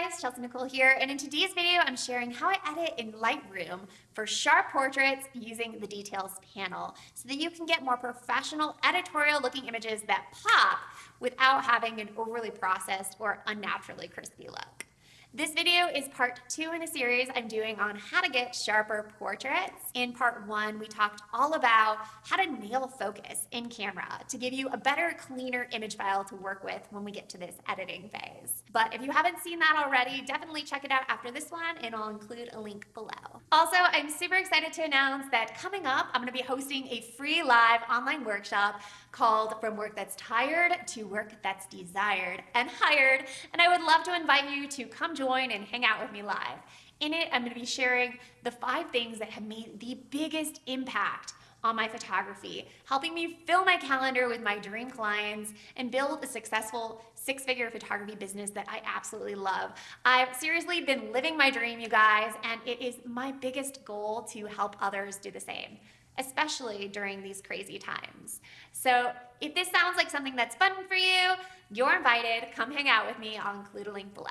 guys, Chelsea Nicole here, and in today's video, I'm sharing how I edit in Lightroom for sharp portraits using the details panel so that you can get more professional editorial looking images that pop without having an overly processed or unnaturally crispy look. This video is part two in a series I'm doing on how to get sharper portraits. In part one, we talked all about how to nail focus in camera to give you a better, cleaner image file to work with when we get to this editing phase. But if you haven't seen that already, definitely check it out after this one and I'll include a link below. Also, I'm super excited to announce that coming up, I'm gonna be hosting a free live online workshop called From Work That's Tired to Work That's Desired and Hired. And I would love to invite you to come join and hang out with me live. In it, I'm going to be sharing the five things that have made the biggest impact on my photography, helping me fill my calendar with my dream clients and build a successful six figure photography business that I absolutely love. I've seriously been living my dream, you guys, and it is my biggest goal to help others do the same especially during these crazy times. So if this sounds like something that's fun for you, you're invited. Come hang out with me. I'll include a link below.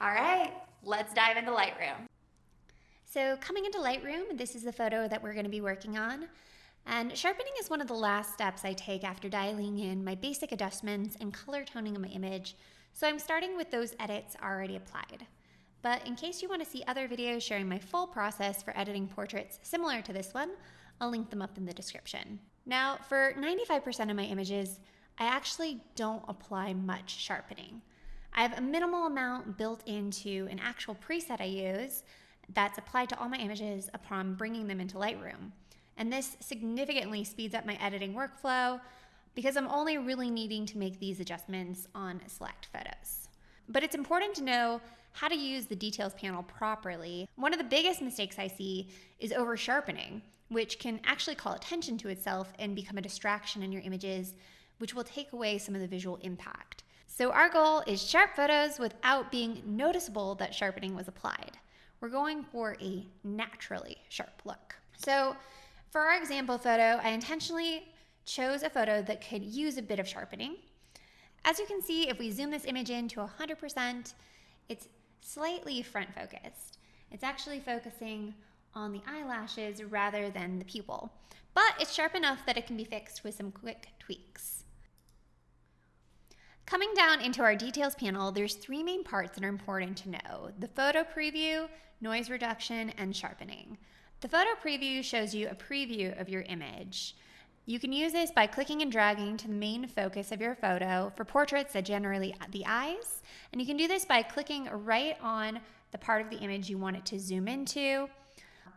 All right, let's dive into Lightroom. So coming into Lightroom, this is the photo that we're going to be working on. And sharpening is one of the last steps I take after dialing in my basic adjustments and color toning of my image. So I'm starting with those edits already applied. But in case you want to see other videos sharing my full process for editing portraits similar to this one, I'll link them up in the description. Now, for 95% of my images, I actually don't apply much sharpening. I have a minimal amount built into an actual preset I use that's applied to all my images upon bringing them into Lightroom. And this significantly speeds up my editing workflow because I'm only really needing to make these adjustments on select photos. But it's important to know how to use the details panel properly. One of the biggest mistakes I see is over sharpening which can actually call attention to itself and become a distraction in your images, which will take away some of the visual impact. So our goal is sharp photos without being noticeable that sharpening was applied. We're going for a naturally sharp look. So for our example photo, I intentionally chose a photo that could use a bit of sharpening. As you can see, if we zoom this image in to 100%, it's slightly front focused. It's actually focusing on the eyelashes rather than the pupil. But it's sharp enough that it can be fixed with some quick tweaks. Coming down into our details panel, there's three main parts that are important to know. The photo preview, noise reduction, and sharpening. The photo preview shows you a preview of your image. You can use this by clicking and dragging to the main focus of your photo for portraits that generally the eyes. And you can do this by clicking right on the part of the image you want it to zoom into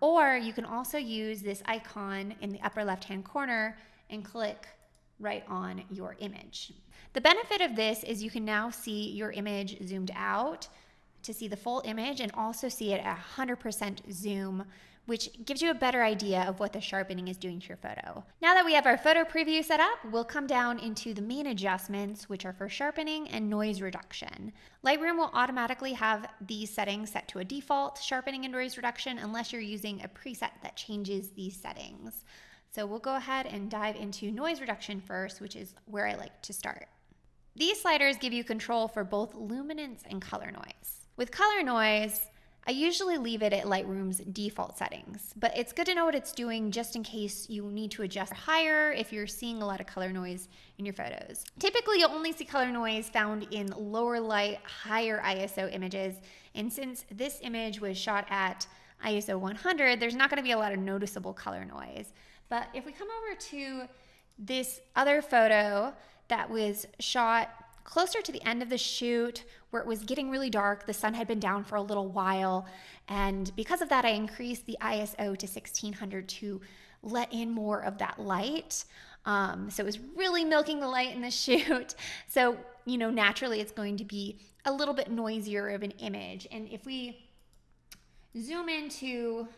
or you can also use this icon in the upper left hand corner and click right on your image. The benefit of this is you can now see your image zoomed out to see the full image and also see it at 100% zoom which gives you a better idea of what the sharpening is doing to your photo. Now that we have our photo preview set up, we'll come down into the main adjustments, which are for sharpening and noise reduction. Lightroom will automatically have these settings set to a default, sharpening and noise reduction, unless you're using a preset that changes these settings. So we'll go ahead and dive into noise reduction first, which is where I like to start. These sliders give you control for both luminance and color noise. With color noise, I usually leave it at Lightroom's default settings, but it's good to know what it's doing just in case you need to adjust higher if you're seeing a lot of color noise in your photos. Typically, you'll only see color noise found in lower light, higher ISO images, and since this image was shot at ISO 100, there's not gonna be a lot of noticeable color noise. But if we come over to this other photo that was shot closer to the end of the shoot where it was getting really dark. The sun had been down for a little while. And because of that, I increased the ISO to 1600 to let in more of that light. Um, so it was really milking the light in the shoot. So, you know, naturally it's going to be a little bit noisier of an image. And if we zoom into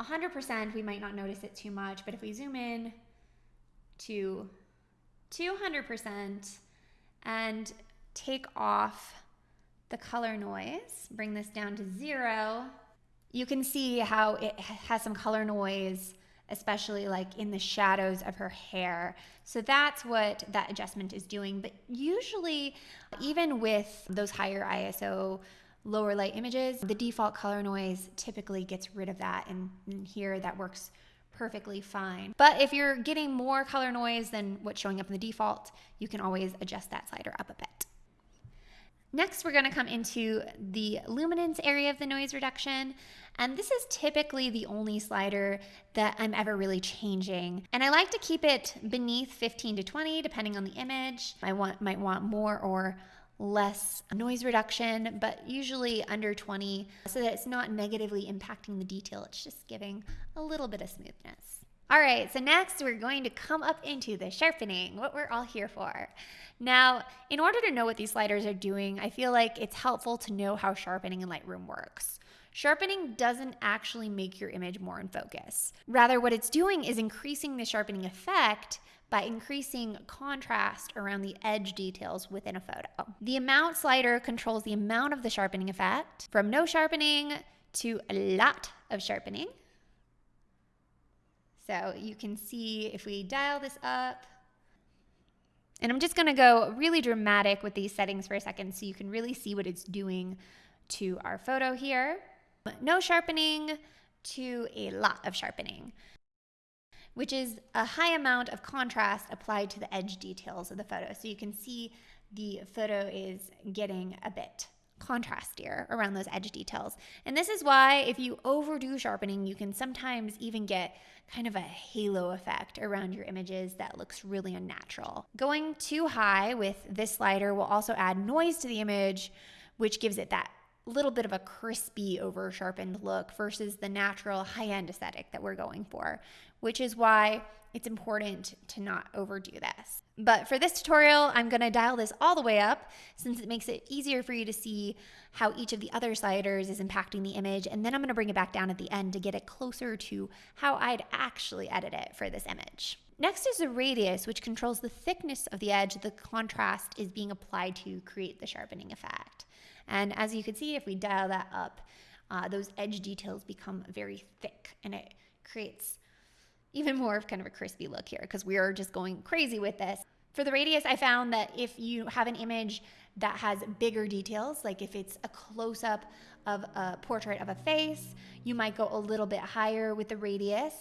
100%, we might not notice it too much. But if we zoom in to 200%, and take off the color noise, bring this down to zero, you can see how it has some color noise, especially like in the shadows of her hair. So that's what that adjustment is doing. But usually, even with those higher ISO lower light images, the default color noise typically gets rid of that. And, and here that works perfectly fine. But if you're getting more color noise than what's showing up in the default, you can always adjust that slider up a bit. Next, we're gonna come into the luminance area of the noise reduction. And this is typically the only slider that I'm ever really changing. And I like to keep it beneath 15 to 20, depending on the image. I want, might want more or less noise reduction, but usually under 20 so that it's not negatively impacting the detail. It's just giving a little bit of smoothness. All right, so next we're going to come up into the sharpening, what we're all here for. Now, in order to know what these sliders are doing, I feel like it's helpful to know how sharpening in Lightroom works. Sharpening doesn't actually make your image more in focus. Rather, what it's doing is increasing the sharpening effect by increasing contrast around the edge details within a photo. The amount slider controls the amount of the sharpening effect from no sharpening to a lot of sharpening. So you can see if we dial this up, and I'm just gonna go really dramatic with these settings for a second so you can really see what it's doing to our photo here. No sharpening to a lot of sharpening which is a high amount of contrast applied to the edge details of the photo. So you can see the photo is getting a bit contrastier around those edge details. And this is why if you overdo sharpening, you can sometimes even get kind of a halo effect around your images that looks really unnatural. Going too high with this slider will also add noise to the image, which gives it that little bit of a crispy over sharpened look versus the natural high end aesthetic that we're going for, which is why it's important to not overdo this. But for this tutorial, I'm gonna dial this all the way up since it makes it easier for you to see how each of the other sliders is impacting the image. And then I'm gonna bring it back down at the end to get it closer to how I'd actually edit it for this image. Next is the radius, which controls the thickness of the edge the contrast is being applied to create the sharpening effect. And as you can see, if we dial that up, uh, those edge details become very thick and it creates even more of kind of a crispy look here because we are just going crazy with this. For the radius, I found that if you have an image that has bigger details, like if it's a close up of a portrait of a face, you might go a little bit higher with the radius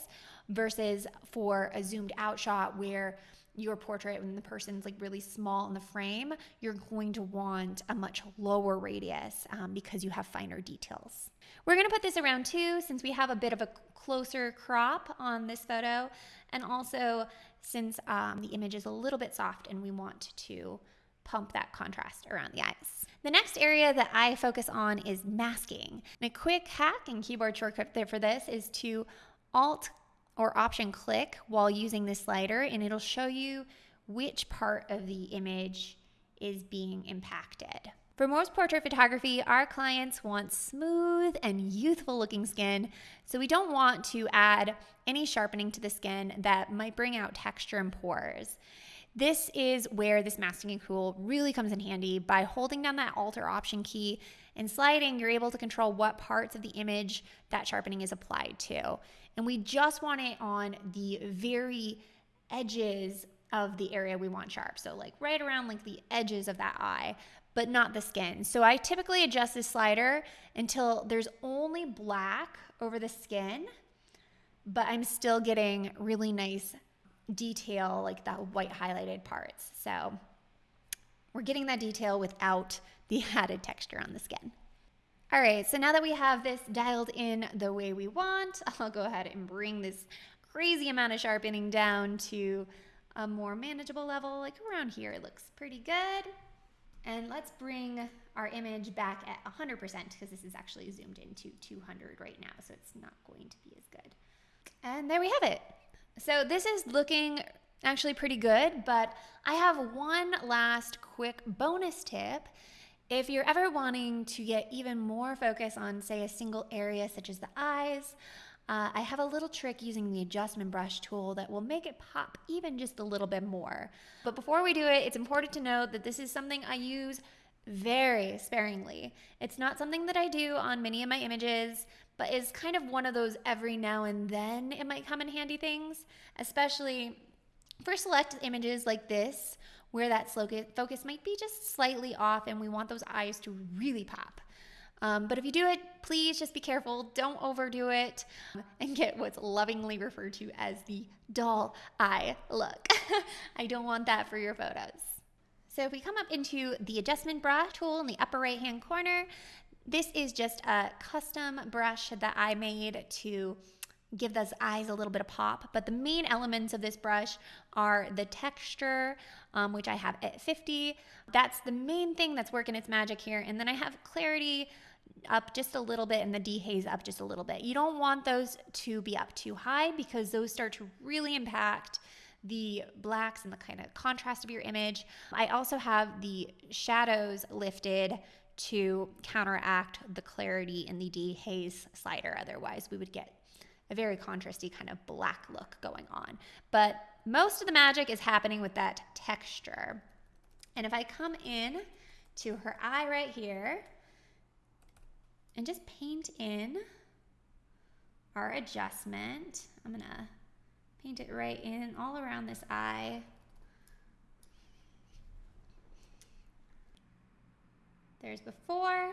versus for a zoomed out shot where your portrait when the person's like really small in the frame, you're going to want a much lower radius um, because you have finer details. We're gonna put this around two since we have a bit of a closer crop on this photo and also since um, the image is a little bit soft and we want to pump that contrast around the eyes. The next area that I focus on is masking. And a quick hack and keyboard shortcut there for this is to Alt or option click while using this slider and it'll show you which part of the image is being impacted. For most portrait photography, our clients want smooth and youthful looking skin, so we don't want to add any sharpening to the skin that might bring out texture and pores. This is where this masking tool really comes in handy. By holding down that Alt or Option key and sliding, you're able to control what parts of the image that sharpening is applied to. And we just want it on the very edges of the area we want sharp. So like right around like the edges of that eye, but not the skin. So I typically adjust this slider until there's only black over the skin, but I'm still getting really nice detail, like that white highlighted parts. So we're getting that detail without the added texture on the skin. All right, so now that we have this dialed in the way we want, I'll go ahead and bring this crazy amount of sharpening down to a more manageable level, like around here, it looks pretty good. And let's bring our image back at 100% because this is actually zoomed into 200 right now, so it's not going to be as good. And there we have it. So this is looking actually pretty good, but I have one last quick bonus tip if you're ever wanting to get even more focus on, say, a single area such as the eyes, uh, I have a little trick using the adjustment brush tool that will make it pop even just a little bit more. But before we do it, it's important to note that this is something I use very sparingly. It's not something that I do on many of my images, but is kind of one of those every now and then it might come in handy things, especially for select images like this where that focus might be just slightly off and we want those eyes to really pop. Um, but if you do it, please just be careful. Don't overdo it and get what's lovingly referred to as the doll eye look. I don't want that for your photos. So if we come up into the adjustment brush tool in the upper right hand corner, this is just a custom brush that I made to give those eyes a little bit of pop. But the main elements of this brush are the texture, um, which I have at 50. That's the main thing that's working its magic here. And then I have clarity up just a little bit and the dehaze up just a little bit. You don't want those to be up too high because those start to really impact the blacks and the kind of contrast of your image. I also have the shadows lifted to counteract the clarity in the dehaze slider. Otherwise, we would get a very contrasty kind of black look going on. But most of the magic is happening with that texture. And if I come in to her eye right here and just paint in our adjustment, I'm gonna paint it right in all around this eye. There's before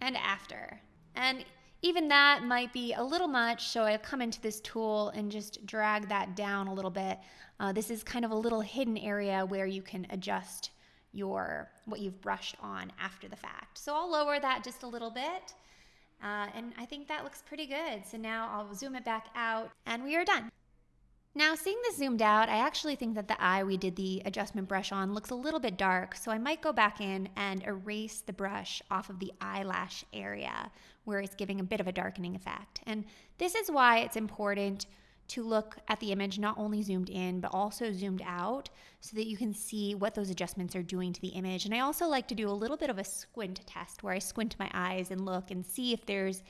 and after. And even that might be a little much, so I come into this tool and just drag that down a little bit. Uh, this is kind of a little hidden area where you can adjust your what you've brushed on after the fact. So I'll lower that just a little bit. Uh, and I think that looks pretty good. So now I'll zoom it back out and we are done. Now seeing this zoomed out, I actually think that the eye we did the adjustment brush on looks a little bit dark, so I might go back in and erase the brush off of the eyelash area where it's giving a bit of a darkening effect. And this is why it's important to look at the image not only zoomed in but also zoomed out so that you can see what those adjustments are doing to the image. And I also like to do a little bit of a squint test where I squint my eyes and look and see if there's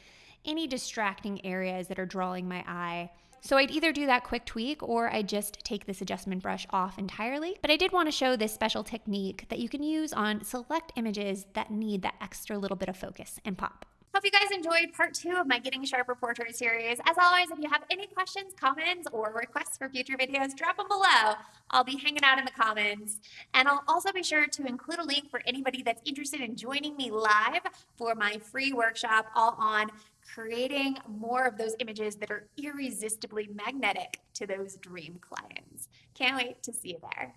any distracting areas that are drawing my eye so I'd either do that quick tweak or I just take this adjustment brush off entirely. But I did want to show this special technique that you can use on select images that need that extra little bit of focus and pop. Hope you guys enjoyed part two of my Getting Sharper Portrait series. As always, if you have any questions, comments, or requests for future videos, drop them below. I'll be hanging out in the comments. And I'll also be sure to include a link for anybody that's interested in joining me live for my free workshop all on creating more of those images that are irresistibly magnetic to those dream clients. Can't wait to see you there.